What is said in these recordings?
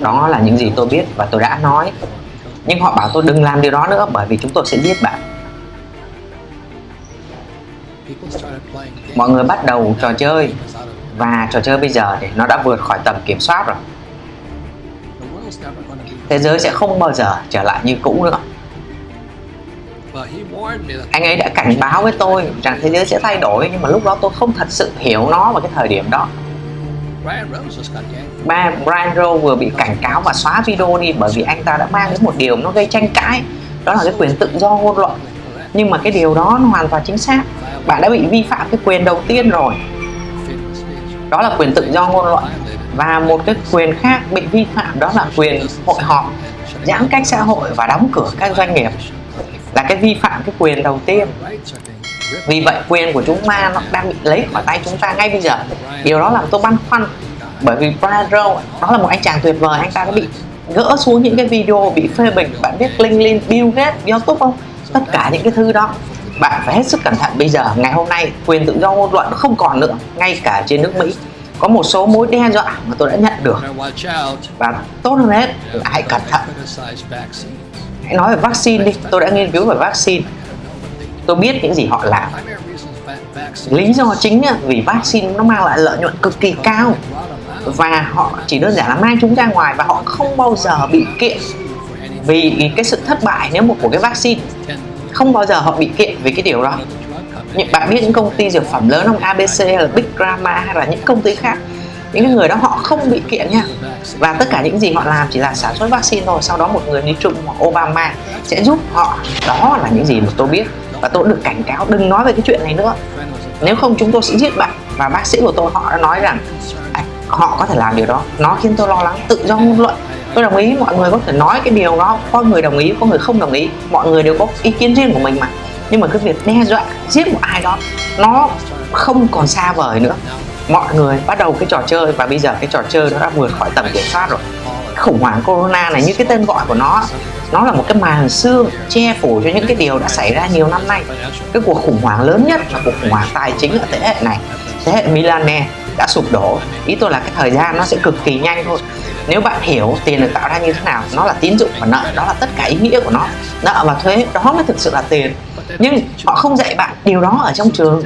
Đó là những gì tôi biết và tôi đã nói. Nhưng họ bảo tôi đừng làm điều đó nữa bởi vì chúng tôi sẽ giết bạn. Mọi người bắt đầu trò chơi và trò chơi bây giờ thì nó đã vượt khỏi tầm kiểm soát rồi. Thế giới sẽ không bao giờ trở lại như cũ nữa. Anh ấy đã cảnh báo với tôi rằng thế giới sẽ thay đổi nhưng mà lúc đó tôi không thật sự hiểu nó vào cái thời điểm đó. Ba Brian Rowe vừa bị cảnh cáo và xóa video đi bởi vì anh ta đã mang đến một điều nó gây tranh cãi. Đó là cái quyền tự do ngôn luận. Nhưng mà cái điều đó nó hoàn toàn chính xác. Bạn đã bị vi phạm cái quyền đầu tiên rồi. Đó là quyền tự do ngôn luận. Và một cái quyền khác bị vi phạm đó là quyền hội họp, giãn cách xã hội và đóng cửa các doanh nghiệp. Là cái vi phạm cái quyền đầu tiên vì vậy quyền của chúng ta nó đang bị lấy khỏi tay chúng ta ngay bây giờ. Điều đó làm tôi băn khoăn. Bởi vì Brian Rowe đó là một anh chàng tuyệt vời. Anh ta đã bị gỡ xuống những cái video bị phê bình. Bạn biết LinkedIn, Bill Gates, YouTube không? Tất cả những cái thứ đó. Bạn phải hết sức cẩn thận. Bây giờ ngày hôm nay quyền tự do ngôn luận không còn nữa. Ngay cả trên nước Mỹ. Có một số mối đe dọa mà tôi đã nhận được. Và tốt hơn hết là hãy cẩn thận. Hãy nói về vaccine đi. Tôi đã nghiên cứu về vaccine tôi biết những gì họ làm. Lý do chính vì vaccine nó mang lại lợi nhuận cực kỳ cao. Và họ chỉ đơn giản là mang chúng ra ngoài và họ không bao giờ bị kiện vì cái sự thất bại nếu một của cái vaccine. Không bao giờ họ bị kiện vì cái điều đó. Những, bạn biết những công ty dược phẩm lớn không? ABC hay là Big Pharma hay là những công ty khác. Những người đó họ không bị kiện nha. Và tất cả những gì họ làm chỉ là sản xuất vaccine thôi. Sau đó một người đi trung hoặc Obama sẽ giúp họ. Đó là những gì mà tôi biết và tôi được cảnh cáo đừng nói về cái chuyện này nữa. Nếu không chúng tôi sẽ giết bạn. Và bác sĩ của tôi họ đã nói rằng à, họ có thể làm điều đó. Nó khiến tôi lo lắng tự do ngôn luận. Tôi đồng ý mọi người có thể nói cái điều đó. Có người đồng ý có người không đồng ý. Mọi người đều có ý kiến riêng của mình mà. Nhưng mà cái việc đe dọa giết một ai đó nó không còn xa vời nữa. Mọi người bắt đầu cái trò chơi và bây giờ cái trò chơi nó đã vượt khỏi tầm kiểm soát rồi. Khủng hoảng corona này như cái tên gọi của nó nó là một cái màn xương che phủ cho những cái điều đã xảy ra nhiều năm nay. Cái cuộc khủng hoảng lớn nhất là cuộc khủng hoảng tài chính ở thế hệ này. Thế hệ Milane đã sụp đổ. Ý tôi là cái thời gian nó sẽ cực kỳ nhanh thôi. Nếu bạn hiểu tiền được tạo ra như thế nào, nó là tín dụng và nợ, đó là tất cả ý nghĩa của nó. Nợ và thuế, đó mới thực sự là tiền. Nhưng họ không dạy bạn điều đó ở trong trường.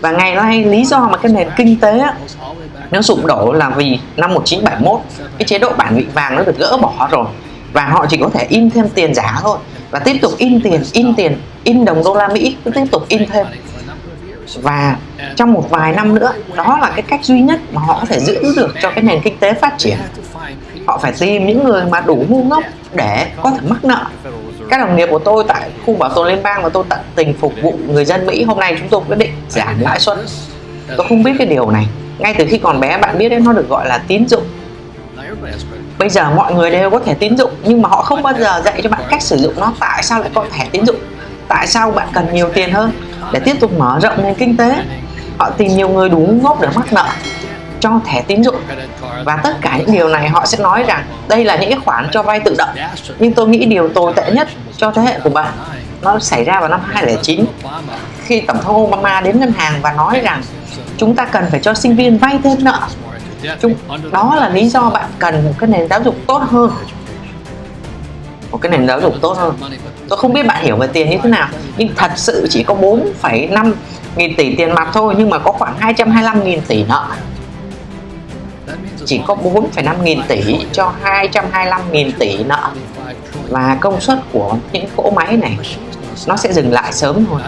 Và ngày nay, lý do mà cái nền kinh tế nó sụp đổ là vì năm 1971 cái chế độ bản vị vàng nó được gỡ bỏ rồi và họ chỉ có thể in thêm tiền giả thôi. Và tiếp tục in tiền in tiền, in đồng đô la Mỹ, cứ tiếp tục in thêm. Và trong một vài năm nữa, đó là cái cách duy nhất mà họ có thể giữ được cho cái nền kinh tế phát triển. Họ phải tìm những người mà đủ ngu ngốc để có thể mắc nợ. Các đồng nghiệp của tôi tại khu bảo tồn liên bang và tôi tận tình phục vụ người dân Mỹ, hôm nay chúng tôi quyết định giảm lãi suất. Tôi không biết cái điều này. Ngay từ khi còn bé, bạn biết đấy, nó được gọi là tín dụng bây giờ mọi người đều có thẻ tín dụng, nhưng mà họ không bao giờ dạy cho bạn cách sử dụng nó. Tại sao lại có thẻ tín dụng? Tại sao bạn cần nhiều tiền hơn? Để tiếp tục mở rộng nền kinh tế. Họ tìm nhiều người đủ ngốc để mắc nợ cho thẻ tín dụng. Và tất cả những điều này họ sẽ nói rằng đây là những cái khoản cho vay tự động. Nhưng tôi nghĩ điều tồi tệ nhất cho thế hệ của bạn, nó xảy ra vào năm 2009 khi tổng thống Obama đến ngân hàng và nói rằng chúng ta cần phải cho sinh viên vay thêm nợ chúng đó là lý do bạn cần một cái nền giáo dục tốt hơn. Một cái nền giáo dục tốt hơn. Tôi không biết bạn hiểu về tiền như thế nào nhưng thật sự chỉ có 4,5 nghìn tỷ tiền mặt thôi nhưng mà có khoảng 225 nghìn tỷ nợ. Chỉ có 4,5 nghìn tỷ cho 225 nghìn tỷ nợ. Và công suất của những cỗ máy này nó sẽ dừng lại sớm thôi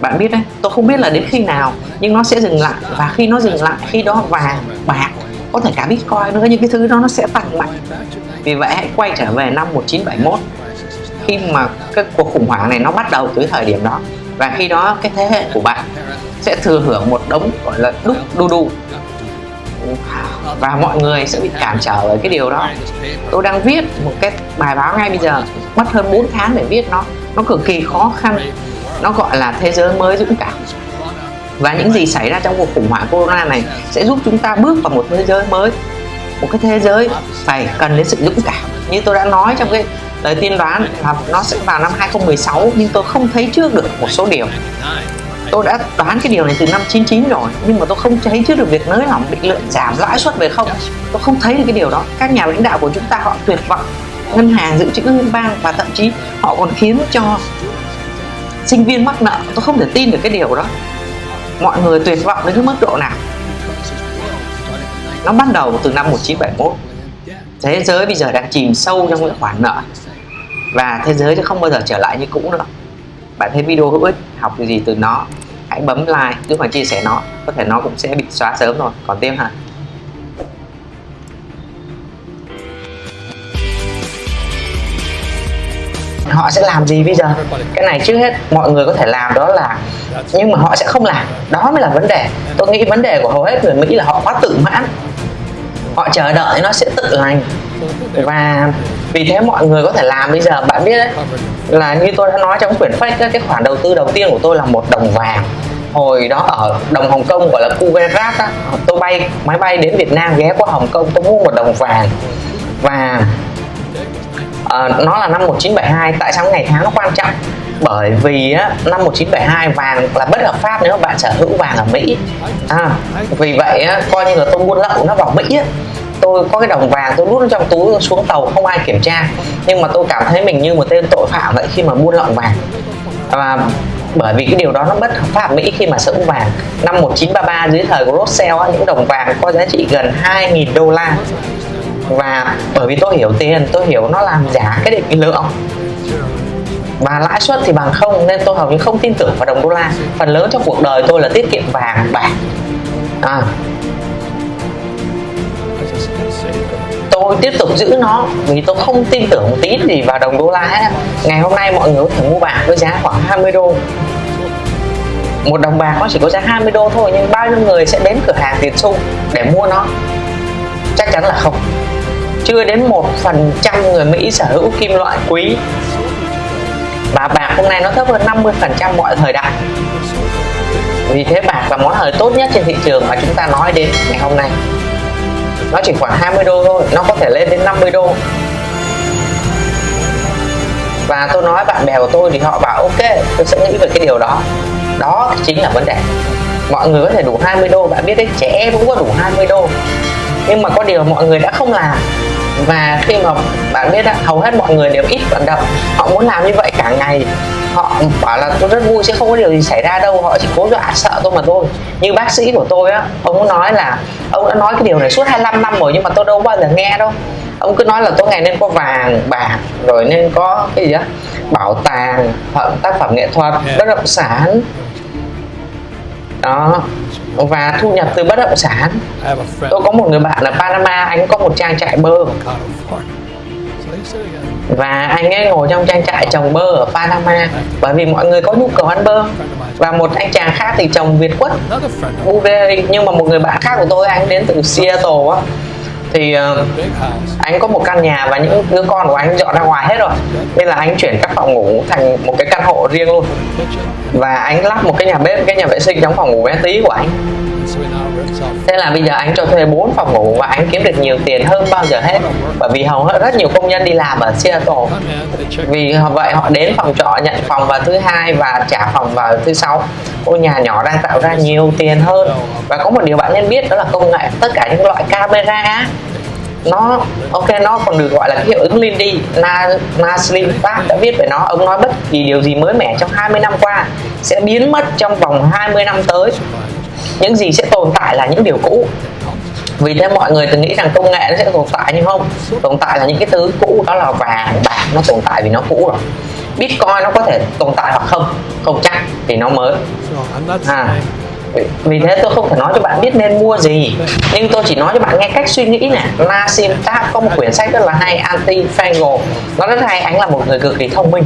bạn biết đấy, tôi không biết là đến khi nào, nhưng nó sẽ dừng lại. Và khi nó dừng lại, khi đó vàng, bạc, có thể cả bitcoin nữa, những cái thứ đó nó sẽ tăng mạnh. Vì vậy hãy quay trở về năm 1971 khi mà cái cuộc khủng hoảng này nó bắt đầu từ thời điểm đó. Và khi đó cái thế hệ của bạn sẽ thừa hưởng một đống, gọi là, đúc đu đu. Và mọi người sẽ bị cản trở bởi cái điều đó. Tôi đang viết một cái bài báo ngay bây giờ, mất hơn 4 tháng để viết nó. Nó cực kỳ khó khăn nó gọi là thế giới mới dũng cảm. Và những gì xảy ra trong cuộc khủng hoảng corona này sẽ giúp chúng ta bước vào một thế giới mới. Một cái thế giới phải cần đến sự dũng cảm. Như tôi đã nói trong cái lời tiên đoán là nó sẽ vào năm 2016 nhưng tôi không thấy trước được một số điều. Tôi đã đoán cái điều này từ năm 99 rồi, nhưng mà tôi không thấy trước được việc nới lỏng, định lượng, giảm lãi suất về không. Tôi không thấy được cái điều đó. Các nhà lãnh đạo của chúng ta họ tuyệt vọng. Ngân hàng, dự trữ liên bang và thậm chí họ còn khiến cho sinh viên mắc nợ, tôi không thể tin được cái điều đó. Mọi người tuyệt vọng đến cái mức độ nào? Nó bắt đầu từ năm 1971 thế giới bây giờ đang chìm sâu trong những khoản nợ. Và thế giới sẽ không bao giờ trở lại như cũ nữa. Bạn thấy video hữu ích, học gì từ nó. Hãy bấm like giúp mà chia sẻ nó. Có thể nó cũng sẽ bị xóa sớm rồi. Còn tiếp hả? Họ sẽ làm gì bây giờ? Cái này trước hết mọi người có thể làm đó là, nhưng mà họ sẽ không làm. Đó mới là vấn đề. Tôi nghĩ vấn đề của hầu hết người mỹ là họ quá tự mãn. Họ chờ đợi nó sẽ tự lành. Và vì thế mọi người có thể làm bây giờ. Bạn biết đấy, là như tôi đã nói trong quyển fake cái khoản đầu tư đầu tiên của tôi là một đồng vàng. Hồi đó ở đồng Hồng Kông gọi là Kuwait tôi bay, máy bay đến Việt Nam ghé qua Hồng Kông, tôi mua một đồng vàng. Và à, nó là năm 1972 tại sao ngày tháng nó quan trọng? Bởi vì á, năm 1972 vàng là bất hợp pháp nếu mà bạn sở hữu vàng ở Mỹ. À, vì vậy á, coi như là tôi buôn lậu nó vào Mỹ á, tôi có cái đồng vàng tôi đút trong túi xuống tàu không ai kiểm tra. Nhưng mà tôi cảm thấy mình như một tên tội phạm vậy khi mà buôn lậu vàng. Và bởi vì cái điều đó nó bất hợp pháp Mỹ khi mà sở hữu vàng. Năm 1933 dưới thời của Rothschild những đồng vàng có giá trị gần 2.000 đô la và bởi vì tôi hiểu tiền tôi hiểu nó làm giả cái định lượng. Và lãi suất thì bằng không nên tôi hầu như không tin tưởng vào đồng đô la. Phần lớn trong cuộc đời tôi là tiết kiệm vàng bạc. À, tôi tiếp tục giữ nó vì tôi không tin tưởng một tí gì vào đồng đô la hết ngày hôm nay mọi người có thể mua bạc với giá khoảng 20 đô. Một đồng bạc nó chỉ có giá 20 đô thôi nhưng bao nhiêu người sẽ đến cửa hàng tiền xu để mua nó? Chắc chắn là không chưa đến một phần trăm người Mỹ sở hữu kim loại quý. Và bạc hôm nay nó thấp hơn 50 phần trăm mọi thời đại. Vì thế bạc là món hời tốt nhất trên thị trường mà chúng ta nói đến ngày hôm nay. Nó chỉ khoảng 20 đô thôi, nó có thể lên đến 50 đô. Và tôi nói bạn bè của tôi thì họ bảo, ok, tôi sẽ nghĩ về cái điều đó. Đó chính là vấn đề. Mọi người có thể đủ 20 đô, bạn biết đấy, trẻ em cũng có đủ 20 đô. Nhưng mà có điều mọi người đã không làm và khi mà bạn biết đó, hầu hết mọi người đều ít vận động. Họ muốn làm như vậy cả ngày. Họ bảo là tôi rất vui sẽ không có điều gì xảy ra đâu. Họ chỉ cố dọa sợ tôi mà thôi. Như bác sĩ của tôi á ông nói là ông đã nói cái điều này suốt 25 năm rồi nhưng mà tôi đâu bao giờ nghe đâu. Ông cứ nói là tôi ngày nên có vàng bạc rồi nên có cái gì đó bảo tàng tác phẩm nghệ thuật bất động sản đó. Và thu nhập từ bất động sản. Tôi có một người bạn ở Panama, anh có một trang trại bơ. Và anh ấy ngồi trong trang trại trồng bơ ở Panama, bởi vì mọi người có nhu cầu ăn bơ. Và một anh chàng khác thì trồng Việt quất blueberry nhưng mà một người bạn khác của tôi, anh đến từ Seattle á thì uh, anh có một căn nhà và những đứa con của anh dọn ra ngoài hết rồi. Nên là anh chuyển các phòng ngủ thành một cái căn hộ riêng luôn. Và anh lắp một cái nhà bếp cái nhà vệ sinh trong phòng ngủ bé tí của anh thế là bây giờ anh cho thuê 4 phòng ngủ và anh kiếm được nhiều tiền hơn bao giờ hết. Bởi vì hầu hết rất nhiều công nhân đi làm ở Seattle. Vì vậy họ đến phòng trọ nhận phòng vào thứ hai và trả phòng vào thứ sáu. Ngôi nhà nhỏ đang tạo ra nhiều tiền hơn. Và có một điều bạn nên biết đó là công nghệ tất cả những loại camera nó ok nó còn được gọi là cái hiệu ứng Lindy Na, Naslim Park đã viết về nó. Ông nói bất kỳ điều gì mới mẻ trong 20 năm qua sẽ biến mất trong vòng 20 năm tới những gì sẽ tồn tại là những điều cũ. Vì thế mọi người từng nghĩ rằng công nghệ nó sẽ tồn tại nhưng không. Tồn tại là những cái thứ cũ đó là vàng bạc nó tồn tại vì nó cũ rồi. Bitcoin nó có thể tồn tại hoặc không? Không chắc vì nó mới. À vì thế tôi không thể nói cho bạn biết nên mua gì. Nhưng tôi chỉ nói cho bạn nghe cách suy nghĩ nè. Nassim Taleb có một quyển sách rất là hay anti fangle nó rất hay anh là một người cực kỳ thông minh.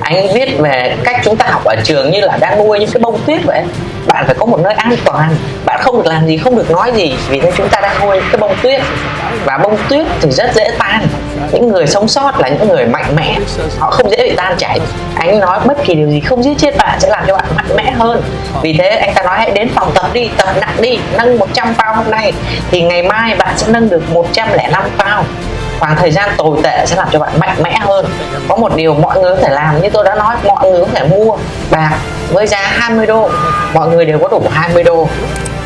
Anh viết về cách chúng ta học ở trường như là đang nuôi những cái bông tuyết vậy bạn phải có một nơi an toàn. Bạn không được làm gì, không được nói gì, vì thế chúng ta đang nuôi cái bông tuyết. Và bông tuyết thì rất dễ tan. Những người sống sót là những người mạnh mẽ. Họ không dễ bị tan chảy. Anh nói bất kỳ điều gì không giết chết bạn sẽ làm cho bạn mạnh mẽ hơn. Vì thế, anh ta nói hãy đến phòng tập đi, tập nặng đi, nâng 100 pound hôm nay thì ngày mai bạn sẽ nâng được 105 pound khoảng thời gian tồi tệ sẽ làm cho bạn mạnh mẽ hơn. Có một điều mọi người có thể làm như tôi đã nói, mọi người có thể mua bạc với giá 20 đô. Mọi người đều có đủ 20 đô.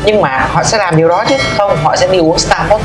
Nhưng mà họ sẽ làm điều đó chứ? Không, họ sẽ đi uống Starbucks.